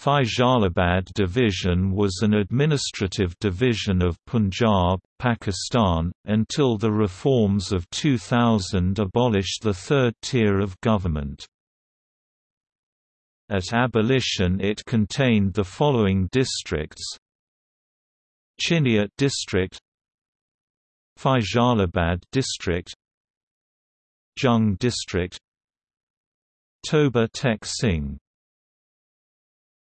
Faisalabad Division was an administrative division of Punjab, Pakistan, until the reforms of 2000 abolished the third tier of government. At abolition it contained the following districts Chiniot district Faisalabad district Jhang district Toba Tek Singh